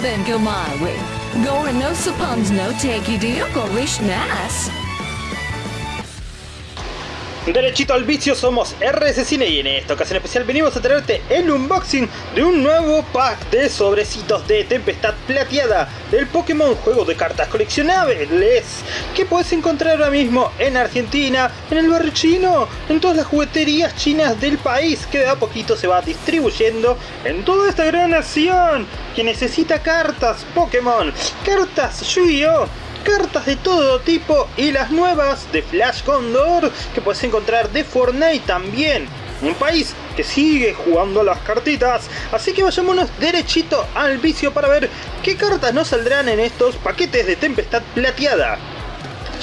then go my way. Gore no suppons no take you go nas. Derechito al vicio somos RS Cine y en esta ocasión especial venimos a traerte el unboxing de un nuevo pack de sobrecitos de Tempestad Plateada del Pokémon Juego de Cartas Coleccionables que puedes encontrar ahora mismo en Argentina, en el barrio chino, en todas las jugueterías chinas del país que de a poquito se va distribuyendo en toda esta gran nación que necesita cartas Pokémon, cartas Yu-Gi-Oh! Cartas de todo tipo y las nuevas de Flash Condor que puedes encontrar de Fortnite también. Un país que sigue jugando las cartitas, así que vayámonos derechito al vicio para ver qué cartas nos saldrán en estos paquetes de Tempestad Plateada.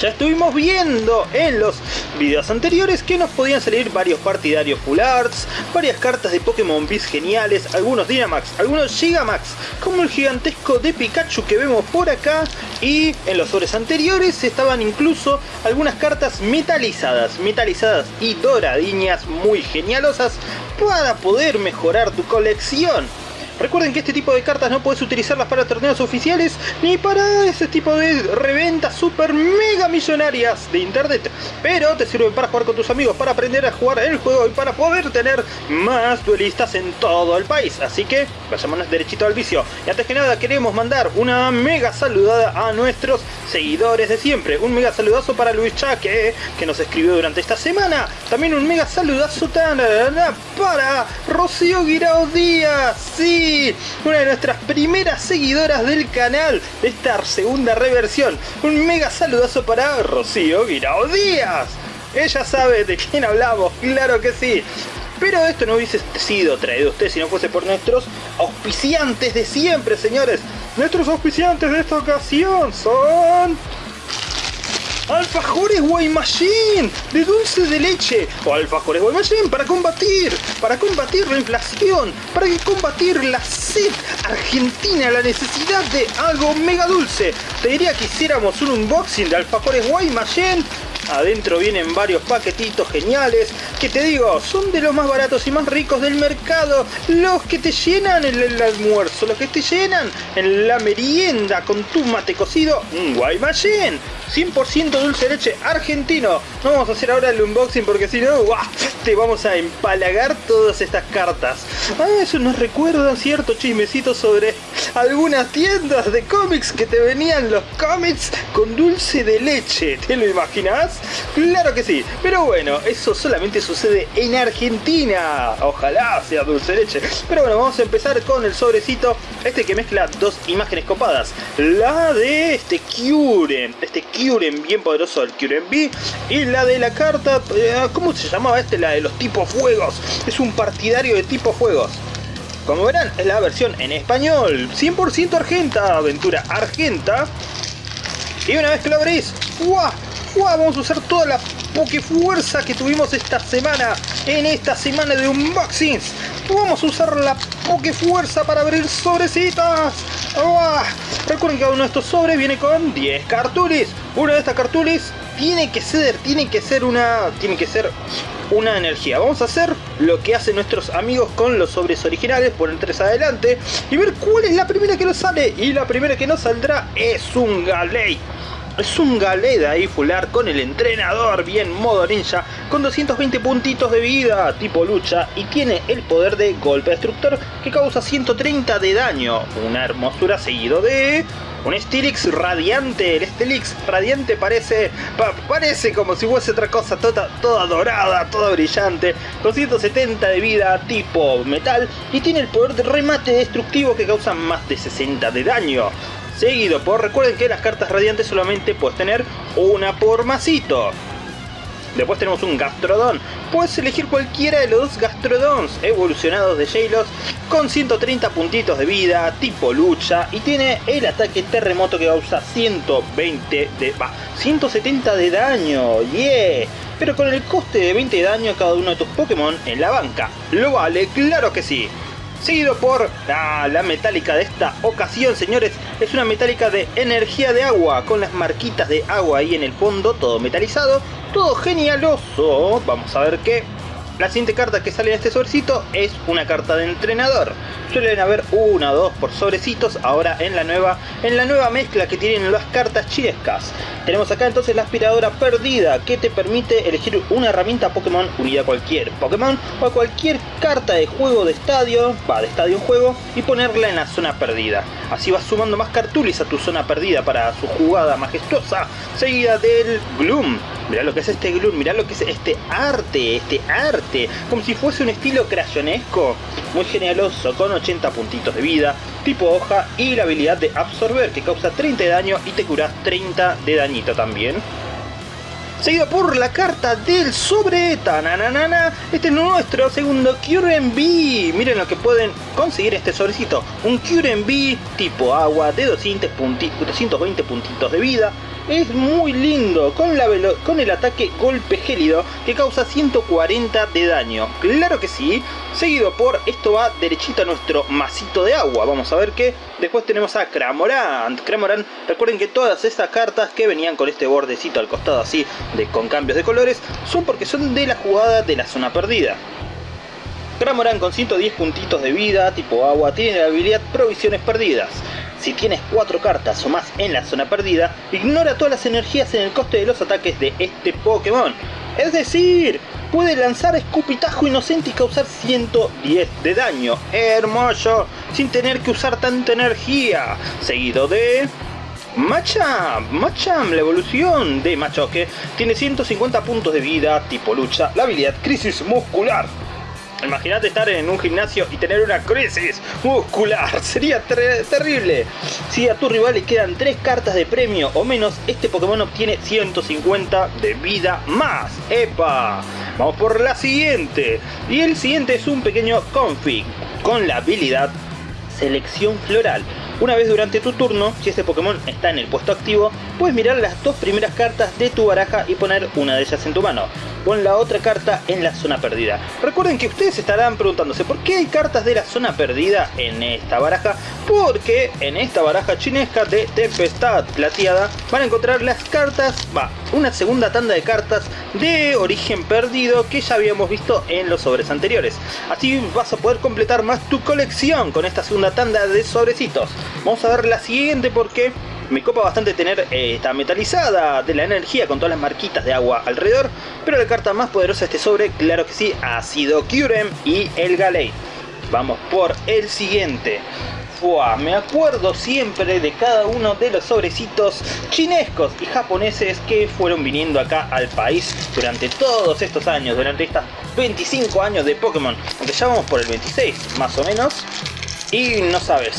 Ya estuvimos viendo en los videos anteriores que nos podían salir varios partidarios Full Arts, varias cartas de Pokémon Beast geniales, algunos Dynamax, algunos Gigamax, como el gigantesco de Pikachu que vemos por acá, y en los sobres anteriores estaban incluso algunas cartas metalizadas, metalizadas y doradiñas muy genialosas para poder mejorar tu colección. Recuerden que este tipo de cartas no puedes utilizarlas para torneos oficiales ni para ese tipo de reventas super mega millonarias de internet. Pero te sirven para jugar con tus amigos, para aprender a jugar el juego y para poder tener más duelistas en todo el país. Así que vayámonos derechito al vicio. Y antes que nada queremos mandar una mega saludada a nuestros seguidores de siempre. Un mega saludazo para Luis Chaque, que nos escribió durante esta semana. También un mega saludazo para Rocío Guirao Díaz. Sí, una de nuestras primeras seguidoras del canal de esta segunda reversión. Un mega saludazo para Rocío Guirao Díaz. Ella sabe de quién hablamos, claro que sí. Pero esto no hubiese sido traído a usted si no fuese por nuestros auspiciantes de siempre, señores. Nuestros auspiciantes de esta ocasión son... Alfajores Guaymallén de dulce de leche o alfajores Guaymallén para combatir, para combatir la inflación, para combatir la sed argentina, la necesidad de algo mega dulce. Te diría que hiciéramos un unboxing de alfajores Guaymallén Adentro vienen varios paquetitos geniales que te digo, son de los más baratos y más ricos del mercado. Los que te llenan en el almuerzo, los que te llenan en la merienda con tu mate cocido, un Guaymallén. 100% dulce de leche argentino. No vamos a hacer ahora el unboxing porque si no, te vamos a empalagar todas estas cartas. Ah, eso nos recuerda cierto chismecito sobre algunas tiendas de cómics que te venían los cómics con dulce de leche. ¿Te lo imaginas? Claro que sí. Pero bueno, eso solamente sucede en Argentina. Ojalá sea dulce leche. Pero bueno, vamos a empezar con el sobrecito. Este que mezcla dos imágenes copadas. La de este Kyurem. Este Kyurem bien poderoso, el Kyurem B. Y la de la carta... Eh, ¿Cómo se llamaba este? La de los tipos fuegos. Es un partidario de tipo fuegos. Como verán, es la versión en español, 100% argenta, aventura argenta. Y una vez que lo abrís, ¡guau! Vamos a usar toda la fuerza que tuvimos esta semana, en esta semana de unboxings. Vamos a usar la fuerza para abrir sobrecitas. Recuerden que uno de estos sobres viene con 10 cartulis. Una de estas cartulis tiene que ser, tiene que ser una, tiene que ser una energía. Vamos a hacer lo que hacen nuestros amigos con los sobres originales, poner tres adelante y ver cuál es la primera que nos sale. Y la primera que nos saldrá es un Galei. Es un Galeda ahí fular con el entrenador bien modo ninja con 220 puntitos de vida tipo lucha y tiene el poder de golpe destructor que causa 130 de daño. Una hermosura seguido de un Stilix radiante, el Stilix radiante parece parece como si fuese otra cosa toda, toda dorada, toda brillante, 270 de vida tipo metal y tiene el poder de remate destructivo que causa más de 60 de daño. Seguido por, recuerden que las cartas radiantes solamente puedes tener una por masito. Después tenemos un Gastrodon. Puedes elegir cualquiera de los dos Gastrodons evolucionados de Jailos con 130 puntitos de vida, tipo lucha, y tiene el ataque terremoto que causa 120 de... va, 170 de daño, yeah. Pero con el coste de 20 de daño a cada uno de tus Pokémon en la banca. ¿Lo vale? ¡Claro que sí! Seguido por ah, la metálica de esta ocasión, señores. Es una metálica de energía de agua, con las marquitas de agua ahí en el fondo, todo metalizado, todo genialoso. Vamos a ver qué La siguiente carta que sale en este sobrecito es una carta de entrenador. Suelen haber una o dos por sobrecitos ahora en la nueva en la nueva mezcla que tienen las cartas chiescas. Tenemos acá entonces la aspiradora perdida que te permite elegir una herramienta Pokémon unida a cualquier Pokémon o a cualquier carta de juego de estadio, va de estadio en juego y ponerla en la zona perdida. Así vas sumando más cartulis a tu zona perdida para su jugada majestuosa seguida del Gloom Mirá lo que es este gloom, mirá lo que es este arte, este arte. Como si fuese un estilo crayonesco. Muy generoso, con 80 puntitos de vida, tipo hoja y la habilidad de absorber que causa 30 de daño y te curas 30 de dañito también. Seguido por la carta del sobre Tananana. Este es nuestro segundo Cure Miren lo que pueden conseguir este sobrecito. Un Cure tipo agua de 200 220 puntitos de vida es muy lindo con, la con el ataque golpe gélido que causa 140 de daño. Claro que sí, seguido por esto va derechito a nuestro masito de agua. Vamos a ver que después tenemos a Cramorant. Cramorant, recuerden que todas estas cartas que venían con este bordecito al costado así de, con cambios de colores son porque son de la jugada de la zona perdida. Cramorant con 110 puntitos de vida, tipo agua, tiene la habilidad Provisiones Perdidas. Si tienes 4 cartas o más en la zona perdida, ignora todas las energías en el coste de los ataques de este Pokémon. Es decir, puede lanzar escupitajo inocente y causar 110 de daño. Hermoso, sin tener que usar tanta energía. Seguido de... Machamp, Machamp, la evolución de Machoque, tiene 150 puntos de vida, tipo lucha, la habilidad Crisis Muscular. Imagínate estar en un gimnasio y tener una crisis muscular, sería terrible. Si a tu rival le quedan 3 cartas de premio o menos, este Pokémon obtiene 150 de vida más. ¡Epa! Vamos por la siguiente. Y el siguiente es un pequeño config con la habilidad Selección Floral. Una vez durante tu turno, si este Pokémon está en el puesto activo, puedes mirar las dos primeras cartas de tu baraja y poner una de ellas en tu mano. Pon la otra carta en la zona perdida. Recuerden que ustedes estarán preguntándose por qué hay cartas de la zona perdida en esta baraja. Porque en esta baraja chinesca de Tempestad Plateada van a encontrar las cartas, va, una segunda tanda de cartas de origen perdido que ya habíamos visto en los sobres anteriores. Así vas a poder completar más tu colección con esta segunda tanda de sobrecitos. Vamos a ver la siguiente porque me copa bastante tener eh, esta metalizada de la energía con todas las marquitas de agua alrededor. Pero la carta más poderosa de este sobre, claro que sí, ha sido Kyurem y el Galei. Vamos por el siguiente. Me acuerdo siempre de cada uno de los sobrecitos chinescos y japoneses que fueron viniendo acá al país durante todos estos años, durante estos 25 años de Pokémon, aunque ya vamos por el 26 más o menos, y no sabes,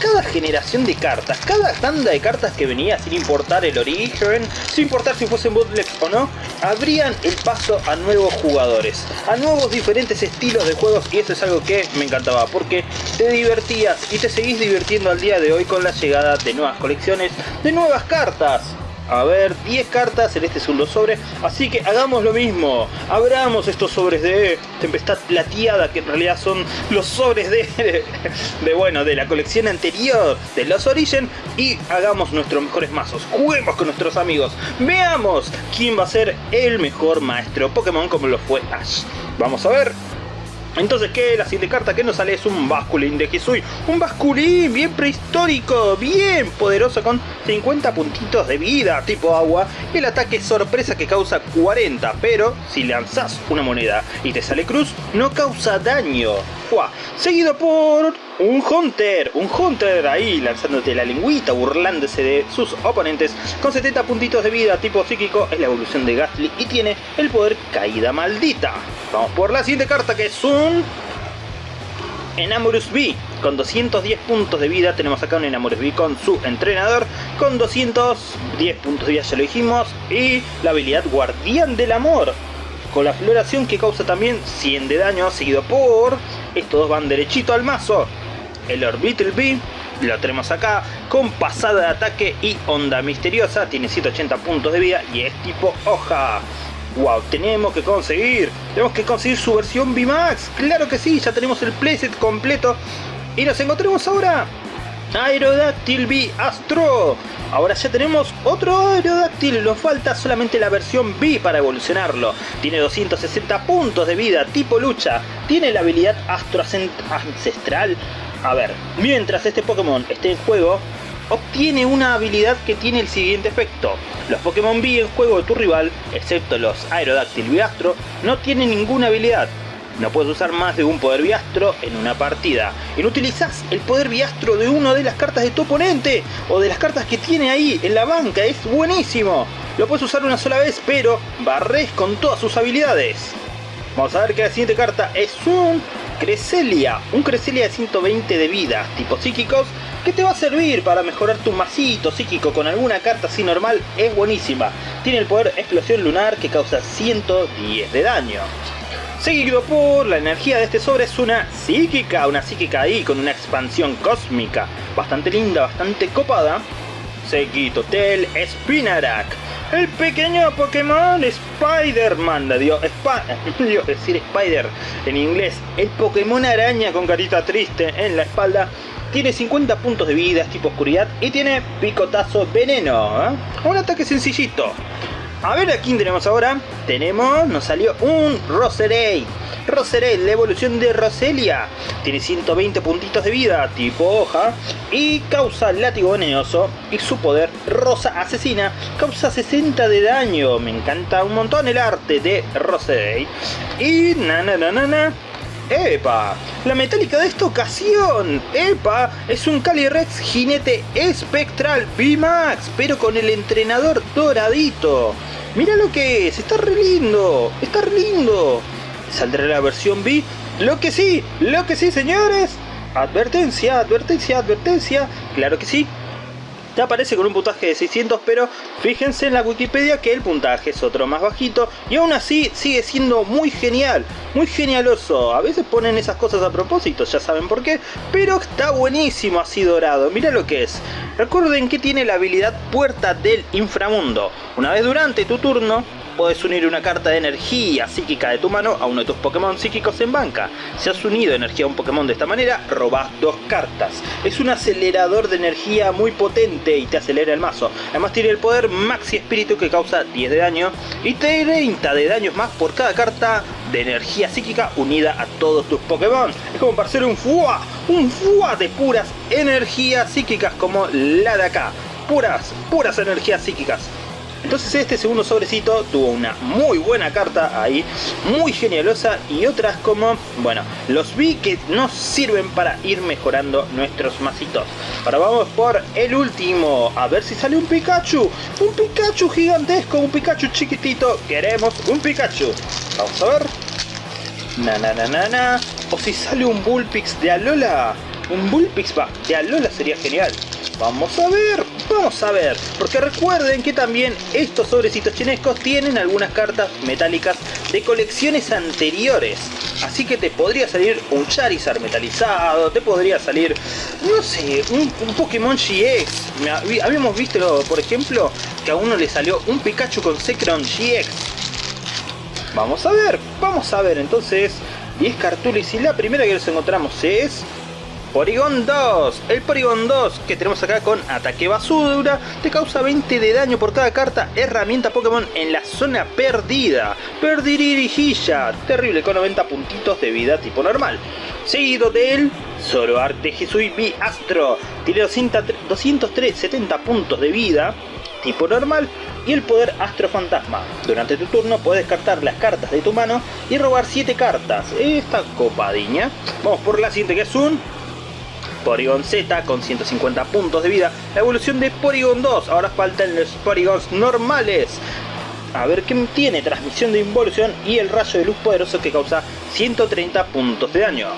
cada generación de cartas, cada tanda de cartas que venía sin importar el origen, sin importar si fuesen bootlegs o no, abrían el paso a nuevos jugadores, a nuevos diferentes estilos de juegos y eso es algo que me encantaba porque te divertías y te seguís divirtiendo al día de hoy con la llegada de nuevas colecciones, de nuevas cartas a ver 10 cartas en este segundo sobre así que hagamos lo mismo. Abramos estos sobres de tempestad plateada que en realidad son los sobres de, de bueno de la colección anterior de los Origin y hagamos nuestros mejores mazos. Juguemos con nuestros amigos. Veamos quién va a ser el mejor maestro Pokémon como lo fue Ash. Vamos a ver entonces, ¿qué? La siguiente carta que nos sale es un Basculín de Hisui. Un Basculín bien prehistórico, bien poderoso con 50 puntitos de vida tipo agua. El ataque sorpresa que causa 40, pero si lanzas una moneda y te sale cruz, no causa daño. Seguido por un Hunter, un Hunter ahí lanzándote la lengüita, burlándose de sus oponentes. Con 70 puntitos de vida tipo psíquico, es la evolución de Gastly y tiene el poder Caída Maldita. Vamos por la siguiente carta que es un... Enamorus B, con 210 puntos de vida, tenemos acá un Enamorus B con su entrenador, con 210 puntos de vida ya lo dijimos, y la habilidad Guardián del Amor, con la floración que causa también 100 de daño, seguido por... Estos dos van derechito al mazo. El Orbital B, lo tenemos acá, con pasada de ataque y onda misteriosa, tiene 180 puntos de vida y es tipo hoja. Wow, tenemos que conseguir, tenemos que conseguir su versión VMAX, claro que sí, ya tenemos el playset completo y nos encontremos ahora Aerodáctil B Astro. Ahora ya tenemos otro Aerodáctil, nos falta solamente la versión B para evolucionarlo. Tiene 260 puntos de vida, tipo lucha. Tiene la habilidad Astro Ancestral. A ver, mientras este Pokémon esté en juego, obtiene una habilidad que tiene el siguiente efecto. Los Pokémon B en juego de tu rival, excepto los Aerodáctil B Astro, no tienen ninguna habilidad. No puedes usar más de un poder biastro en una partida. Y no utilizas el poder biastro de una de las cartas de tu oponente o de las cartas que tiene ahí en la banca. Es buenísimo. Lo puedes usar una sola vez, pero barres con todas sus habilidades. Vamos a ver que la siguiente carta es un Creselia. Un Creselia de 120 de vida, tipo psíquicos, que te va a servir para mejorar tu masito psíquico con alguna carta así normal. Es buenísima. Tiene el poder Explosión Lunar que causa 110 de daño. Seguido por la energía de este sobre es una psíquica, una psíquica ahí con una expansión cósmica bastante linda, bastante copada. Seguido del Spinarak, el pequeño Pokémon Spider-Man, Dios, Dios decir Spider en inglés, el Pokémon araña con carita triste en la espalda. Tiene 50 puntos de vida, es tipo oscuridad y tiene picotazo veneno. ¿eh? Un ataque sencillito. A ver a quién tenemos ahora. Tenemos, nos salió un Roserade. Roserade, la evolución de Roselia. Tiene 120 puntitos de vida, tipo hoja. Y causa látigo venenoso. Y su poder, Rosa Asesina, causa 60 de daño. Me encanta un montón el arte de Roserade. Y na na na na na. ¡Epa! La metálica de esta ocasión. ¡Epa! Es un Calyrex jinete espectral V-Max, pero con el entrenador doradito. Mira lo que es, está re lindo, está re lindo. ¿Saldrá la versión B? Lo que sí, lo que sí, señores. Advertencia, advertencia, advertencia. Claro que sí, te aparece con un puntaje de 600 pero fíjense en la Wikipedia que el puntaje es otro más bajito y aún así sigue siendo muy genial, muy genialoso. A veces ponen esas cosas a propósito, ya saben por qué, pero está buenísimo así dorado, mira lo que es. Recuerden que tiene la habilidad Puerta del Inframundo. Una vez durante tu turno, Puedes unir una carta de energía psíquica de tu mano a uno de tus Pokémon psíquicos en banca. Si has unido energía a un Pokémon de esta manera, robas dos cartas. Es un acelerador de energía muy potente y te acelera el mazo. Además tiene el poder Maxi Espíritu que causa 10 de daño y 30 de daños más por cada carta de energía psíquica unida a todos tus Pokémon. Es como para hacer un FUA, un FUA de puras energías psíquicas como la de acá. Puras, puras energías psíquicas. Entonces este segundo sobrecito tuvo una muy buena carta ahí, muy genialosa y otras como, bueno, los vi que nos sirven para ir mejorando nuestros masitos. Ahora vamos por el último, a ver si sale un Pikachu, un Pikachu gigantesco, un Pikachu chiquitito, queremos un Pikachu. Vamos a ver. Na na na na na. O si sale un Bullpix de Alola. Un Bullpix va, de Alola sería genial. Vamos a ver, vamos a ver. Porque recuerden que también estos sobrecitos chinescos tienen algunas cartas metálicas de colecciones anteriores. Así que te podría salir un Charizard metalizado, te podría salir, no sé, un, Pokémon GX. Habíamos visto, por ejemplo, que a uno le salió un Pikachu con Zekrom GX. Vamos a ver, vamos a ver entonces 10 cartulis y la primera que nos encontramos es Porygon 2, el Porygon 2 que tenemos acá con ataque basura, te causa 20 de daño por cada carta herramienta Pokémon en la zona perdida. Perdirijilla, terrible con 90 puntitos de vida tipo normal. Seguido del Zoroark Hisui B Astro, tiene 203, 70 puntos de vida tipo normal y el poder Astro Fantasma. Durante tu turno puedes descartar las cartas de tu mano y robar 7 cartas. Esta copadiña. Vamos por la siguiente que es un Porygon Z con 150 puntos de vida. La evolución de Porygon 2. Ahora faltan los Porygons normales. A ver qué tiene. Transmisión de involución y el rayo de luz poderoso que causa 130 puntos de daño.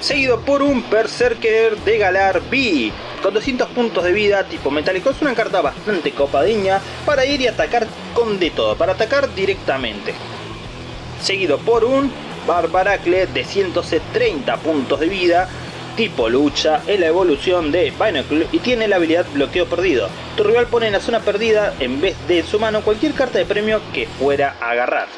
Seguido por un Berserker de Galar B. Con 200 puntos de vida tipo metálico. Es una carta bastante copadeña para ir y atacar con de todo. Para atacar directamente. Seguido por un Barbaracle de 130 puntos de vida tipo lucha, es la evolución de Binacle y tiene la habilidad bloqueo perdido. Tu rival pone en la zona perdida, en vez de su mano, cualquier carta de premio que fuera a agarrar.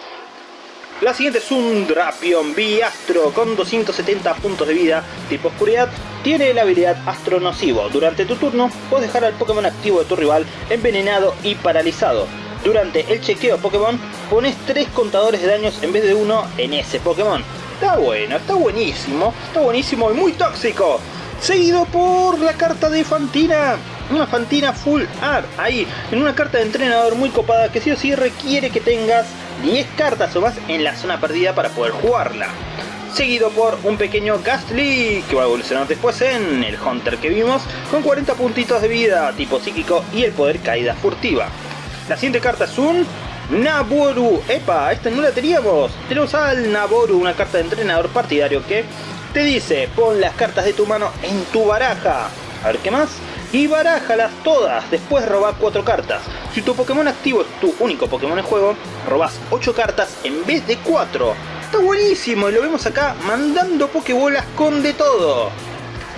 La siguiente es un Drapion Biastro con 270 puntos de vida, tipo oscuridad. Tiene la habilidad Astro Nocivo. Durante tu turno puedes dejar al Pokémon activo de tu rival envenenado y paralizado. Durante el chequeo Pokémon pones 3 contadores de daños en vez de uno en ese Pokémon. Está bueno, está buenísimo, está buenísimo y muy tóxico. Seguido por la carta de Fantina. Una Fantina Full Art. Ahí, en una carta de entrenador muy copada que sí o sí requiere que tengas 10 cartas o más en la zona perdida para poder jugarla. Seguido por un pequeño Gastly, que va a evolucionar después en el Hunter que vimos, con 40 puntitos de vida, tipo psíquico y el poder caída furtiva. La siguiente carta es un Naboru. Epa, esta no la teníamos. Tenemos al Naboru, una carta de entrenador partidario que te dice, pon las cartas de tu mano en tu baraja. A ver qué más. Y barájalas todas, después roba 4 cartas. Si tu Pokémon activo es tu único Pokémon en juego, robas 8 cartas en vez de 4. Está buenísimo y lo vemos acá mandando Pokébolas con de todo.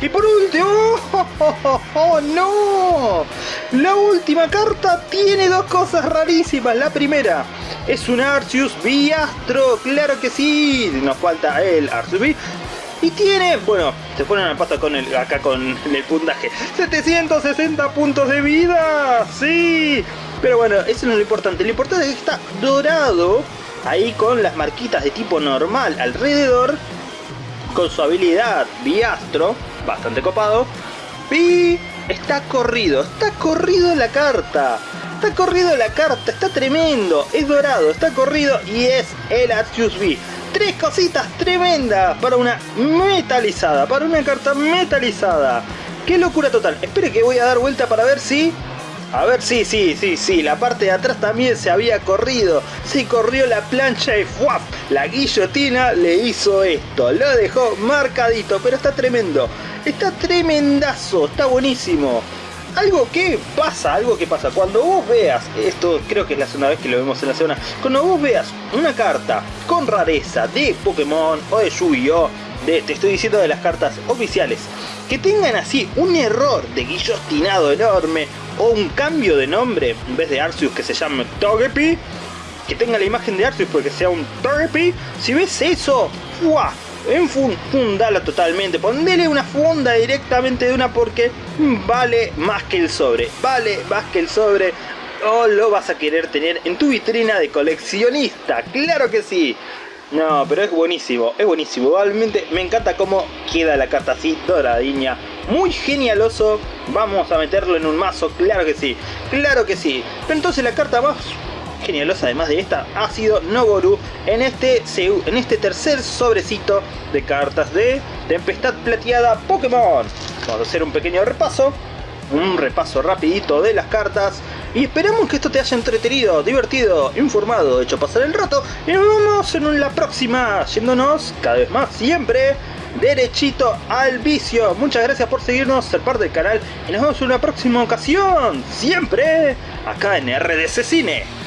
Y por último, ¡oh, no! La última carta tiene dos cosas rarísimas. La primera es un Arceus Biastro, claro que sí. Nos falta el Arceus B. Y tiene, bueno, se ponen al paso con el, acá con el puntaje. 760 puntos de vida, sí. Pero bueno, eso no es lo importante. Lo importante es que está dorado ahí con las marquitas de tipo normal alrededor. Con su habilidad Biastro, bastante copado. Y está corrido, está corrido la carta. Está corrido la carta, está tremendo. Es dorado, está corrido y es el Arceus V. Tres cositas tremendas para una metalizada, para una carta metalizada. ¡Qué locura total! Espere que voy a dar vuelta para ver si... A ver, sí, sí, sí, sí, la parte de atrás también se había corrido. Se corrió la plancha y ¡fuap! La guillotina le hizo esto. Lo dejó marcadito, pero está tremendo. Está tremendazo, está buenísimo algo que pasa, algo que pasa. Cuando vos veas, esto creo que es la segunda vez que lo vemos en la zona, cuando vos veas una carta con rareza de Pokémon o de Yu-Gi-Oh! Te estoy diciendo de las cartas oficiales, que tengan así un error de guillotinado enorme o un cambio de nombre, en vez de Arceus que se llame Togepi, que tenga la imagen de Arceus porque sea un Togepi, si ves eso, ¡fuah! Enfundala totalmente, ponele una funda directamente de una porque vale más que el sobre, vale más que el sobre o lo vas a querer tener en tu vitrina de coleccionista, claro que sí. No, pero es buenísimo, es buenísimo. Igualmente me encanta cómo queda la carta así, doradiña. Muy genialoso. Vamos a meterlo en un mazo, claro que sí. Claro que sí. Pero entonces la carta más genialosa además de esta ha sido Noboru en este, en este tercer sobrecito de cartas de Tempestad Plateada Pokémon. Vamos a hacer un pequeño repaso, un repaso rapidito de las cartas y esperamos que esto te haya entretenido, divertido, informado, hecho pasar el rato y nos vemos en la próxima, yéndonos cada vez más siempre derechito al vicio. Muchas gracias por seguirnos, ser parte del canal y nos vemos en una próxima ocasión, siempre acá en RDC Cine.